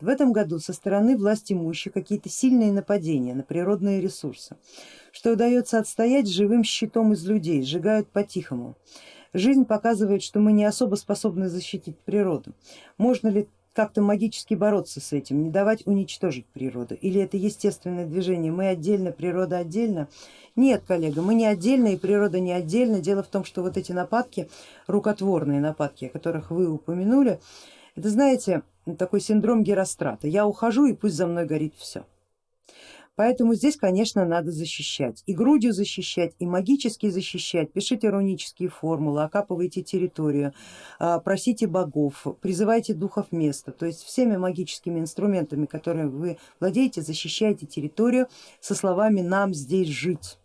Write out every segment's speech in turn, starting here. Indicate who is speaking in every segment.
Speaker 1: В этом году со стороны власть имущих какие-то сильные нападения на природные ресурсы, что удается отстоять живым щитом из людей, сжигают по-тихому. Жизнь показывает, что мы не особо способны защитить природу. Можно ли как-то магически бороться с этим, не давать уничтожить природу? Или это естественное движение, мы отдельно, природа отдельно? Нет, коллега, мы не отдельно и природа не отдельно. Дело в том, что вот эти нападки, рукотворные нападки, о которых вы упомянули, это знаете, такой синдром Герострата. Я ухожу и пусть за мной горит все. Поэтому здесь, конечно, надо защищать. И грудью защищать, и магически защищать. Пишите рунические формулы, окапывайте территорию, а, просите богов, призывайте духов места. То есть всеми магическими инструментами, которыми вы владеете, защищайте территорию со словами нам здесь жить.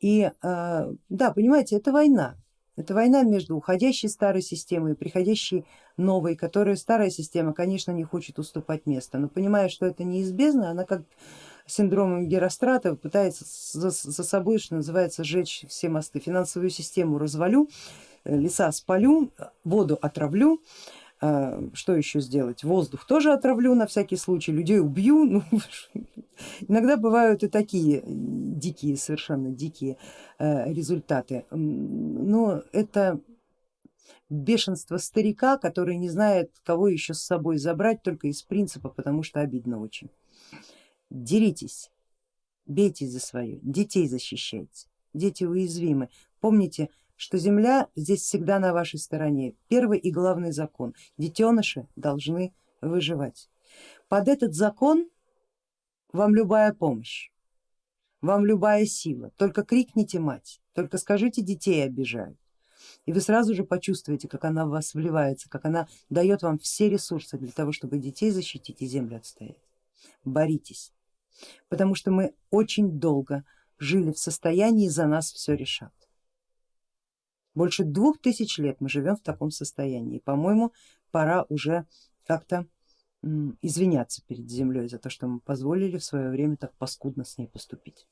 Speaker 1: И а, да, понимаете, это война. Это война между уходящей старой системой и приходящей новой, которая старая система, конечно, не хочет уступать место, но понимая, что это неизбежно, она как синдромом Герострата пытается за, за собой, что называется, сжечь все мосты. Финансовую систему развалю, э, леса спалю, воду отравлю, э, что еще сделать, воздух тоже отравлю на всякий случай, людей убью. Ну, иногда бывают и такие дикие, совершенно дикие э, результаты, но это бешенство старика, который не знает, кого еще с собой забрать только из принципа, потому что обидно очень деритесь, бейтесь за свое, детей защищайте, дети уязвимы. Помните, что земля здесь всегда на вашей стороне. Первый и главный закон, детеныши должны выживать. Под этот закон вам любая помощь, вам любая сила, только крикните мать, только скажите детей обижают. И вы сразу же почувствуете, как она в вас вливается, как она дает вам все ресурсы для того, чтобы детей защитить и землю отстоять. Боритесь потому что мы очень долго жили в состоянии за нас все решат. Больше двух тысяч лет мы живем в таком состоянии. По-моему, пора уже как-то извиняться перед землей за то, что мы позволили в свое время так паскудно с ней поступить.